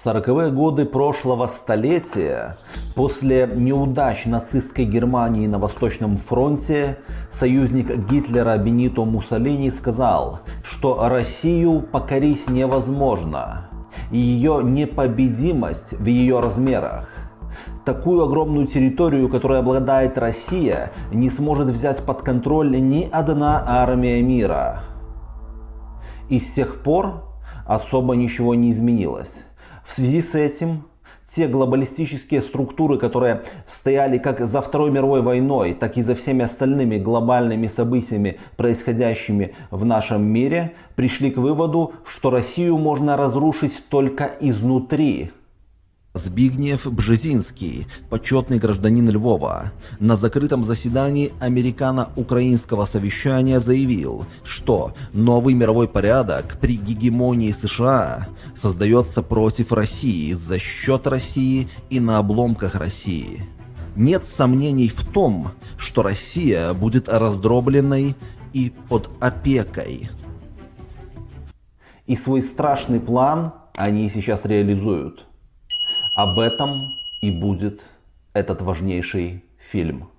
В 40-е годы прошлого столетия, после неудач нацистской Германии на Восточном фронте, союзник Гитлера Бенито Муссолини сказал, что Россию покорить невозможно, и ее непобедимость в ее размерах. Такую огромную территорию, которой обладает Россия, не сможет взять под контроль ни одна армия мира. И с тех пор особо ничего не изменилось. В связи с этим те глобалистические структуры, которые стояли как за Второй мировой войной, так и за всеми остальными глобальными событиями, происходящими в нашем мире, пришли к выводу, что Россию можно разрушить только изнутри. Збигнев Бжезинский, почетный гражданин Львова, на закрытом заседании американо-украинского совещания заявил, что новый мировой порядок при гегемонии США создается против России, за счет России и на обломках России. Нет сомнений в том, что Россия будет раздробленной и под опекой. И свой страшный план они сейчас реализуют. Об этом и будет этот важнейший фильм.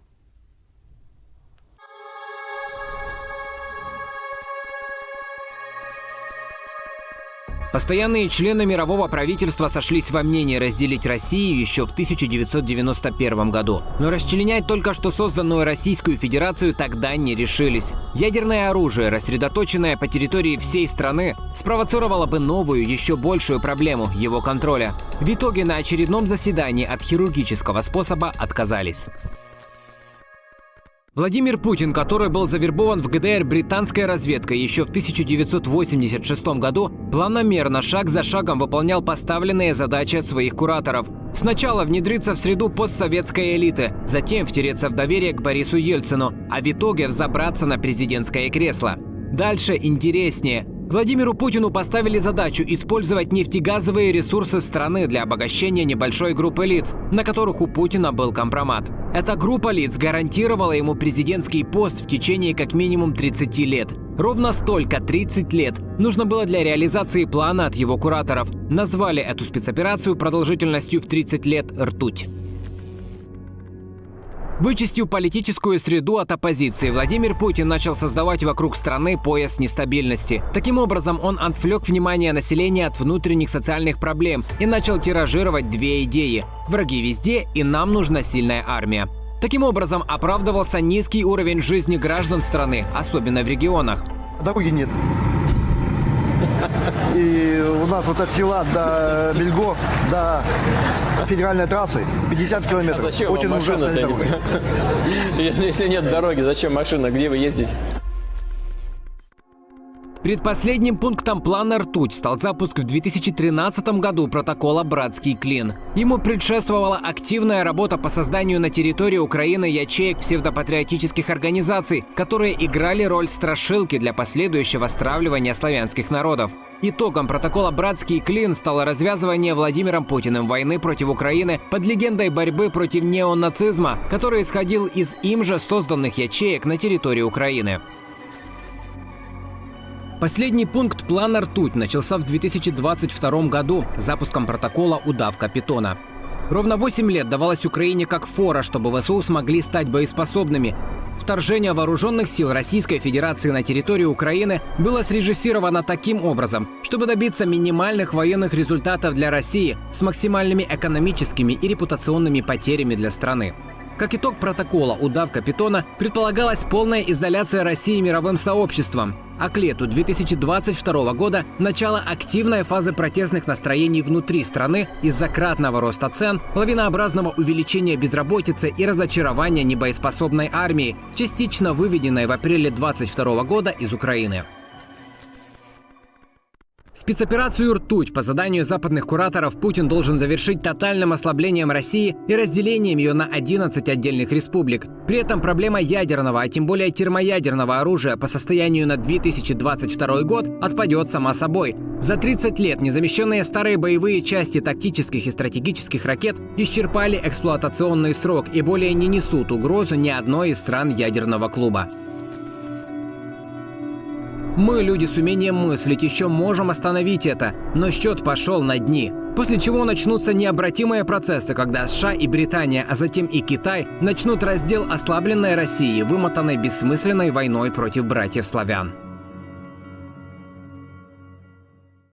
Постоянные члены мирового правительства сошлись во мнении разделить Россию еще в 1991 году. Но расчленять только что созданную Российскую Федерацию тогда не решились. Ядерное оружие, рассредоточенное по территории всей страны, спровоцировало бы новую, еще большую проблему – его контроля. В итоге на очередном заседании от хирургического способа отказались. Владимир Путин, который был завербован в ГДР британской разведкой еще в 1986 году, планомерно, шаг за шагом выполнял поставленные задачи своих кураторов. Сначала внедриться в среду постсоветской элиты, затем втереться в доверие к Борису Ельцину, а в итоге взобраться на президентское кресло. Дальше интереснее. Владимиру Путину поставили задачу использовать нефтегазовые ресурсы страны для обогащения небольшой группы лиц, на которых у Путина был компромат. Эта группа лиц гарантировала ему президентский пост в течение как минимум 30 лет. Ровно столько, 30 лет, нужно было для реализации плана от его кураторов. Назвали эту спецоперацию продолжительностью в 30 лет «Ртуть». Вычистив политическую среду от оппозиции, Владимир Путин начал создавать вокруг страны пояс нестабильности. Таким образом, он отвлек внимание населения от внутренних социальных проблем и начал тиражировать две идеи. Враги везде, и нам нужна сильная армия. Таким образом, оправдывался низкий уровень жизни граждан страны, особенно в регионах. Дороги нет. И у нас вот от села до Бельго, до федеральной трассы 50 километров. А зачем Очень машина Если нет дороги, зачем машина? Где вы ездите? Предпоследним пунктом плана «Ртуть» стал запуск в 2013 году протокола «Братский клин». Ему предшествовала активная работа по созданию на территории Украины ячеек псевдопатриотических организаций, которые играли роль страшилки для последующего стравливания славянских народов. Итогом протокола «Братский клин» стало развязывание Владимиром Путиным войны против Украины под легендой борьбы против неонацизма, который исходил из им же созданных ячеек на территории Украины. Последний пункт плана «Ртуть» начался в 2022 году запуском протокола «Удавка питона». Ровно 8 лет давалось Украине как фора, чтобы ВСУ смогли стать боеспособными. Вторжение вооруженных сил Российской Федерации на территорию Украины было срежиссировано таким образом, чтобы добиться минимальных военных результатов для России с максимальными экономическими и репутационными потерями для страны. Как итог протокола «Удавка питона» предполагалась полная изоляция России мировым сообществом, а к лету 2022 года начало активной фазы протестных настроений внутри страны из-за кратного роста цен, лавинообразного увеличения безработицы и разочарования небоеспособной армии, частично выведенной в апреле 2022 года из Украины. Спецоперацию «Ртуть» по заданию западных кураторов Путин должен завершить тотальным ослаблением России и разделением ее на 11 отдельных республик. При этом проблема ядерного, а тем более термоядерного оружия по состоянию на 2022 год отпадет сама собой. За 30 лет незамещенные старые боевые части тактических и стратегических ракет исчерпали эксплуатационный срок и более не несут угрозу ни одной из стран ядерного клуба. Мы, люди с умением мыслить, еще можем остановить это, но счет пошел на дни. После чего начнутся необратимые процессы, когда США и Британия, а затем и Китай начнут раздел ослабленной России, вымотанной бессмысленной войной против братьев славян.